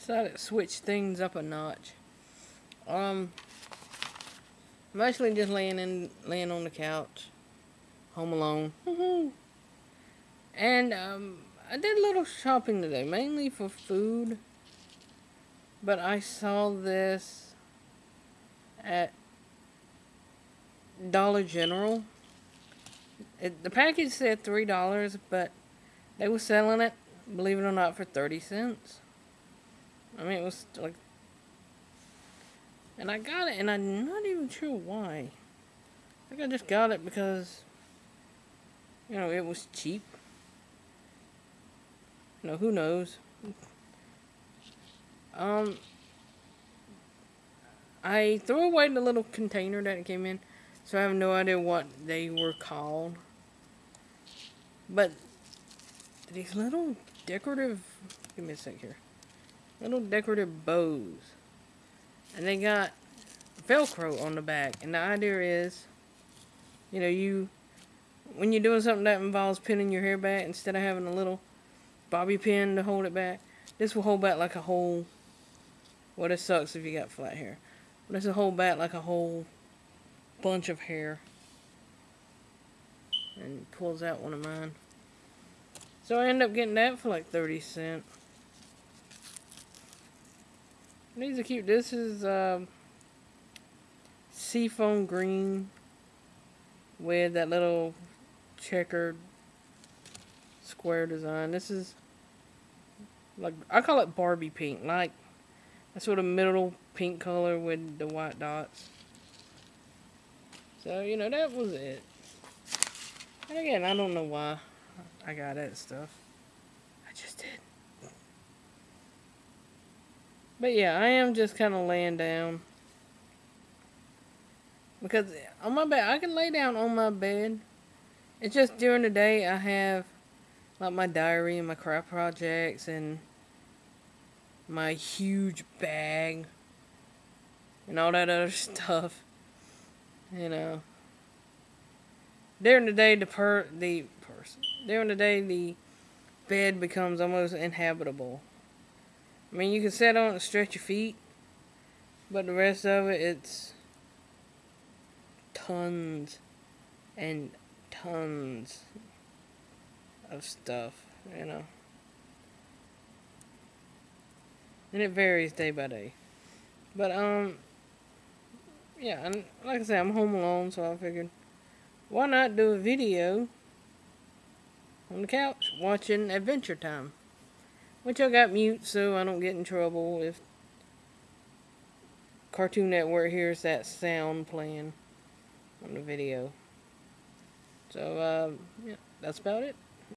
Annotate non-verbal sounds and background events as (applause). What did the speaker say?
Decided to switch things up a notch. Um, I'm actually just laying in, laying on the couch, home alone. and um, I did a little shopping today, mainly for food. But I saw this at Dollar General. It, the package said three dollars, but they were selling it, believe it or not, for thirty cents. I mean, it was like, and I got it, and I'm not even sure why. I think I just got it because, you know, it was cheap. You know, who knows? Um, I threw away the little container that it came in, so I have no idea what they were called. But these little decorative, give me a sec here, little decorative bows, and they got Velcro on the back. And the idea is, you know, you when you're doing something that involves pinning your hair back, instead of having a little bobby pin to hold it back, this will hold back like a whole well, it sucks if you got flat hair. But it's a whole back like a whole bunch of hair. And pulls out one of mine. So I end up getting that for like 30 cents. These are cute. This is uh, seafoam green with that little checkered square design. This is like I call it Barbie pink. Like a sort of middle pink color with the white dots. So, you know, that was it. And again, I don't know why I got that stuff. I just did. But yeah, I am just kind of laying down. Because on my bed, I can lay down on my bed. It's just during the day I have like my diary and my craft projects and my huge bag and all that other (laughs) stuff. You know. During the day, the per the person during the day the bed becomes almost inhabitable. I mean, you can sit on and stretch your feet, but the rest of it, it's tons and tons of stuff, you know. and it varies day by day. But um, yeah, and like I said, I'm home alone, so I figured, why not do a video on the couch watching Adventure Time, which I got mute so I don't get in trouble if Cartoon Network hears that sound playing on the video. So uh, yeah, that's about it.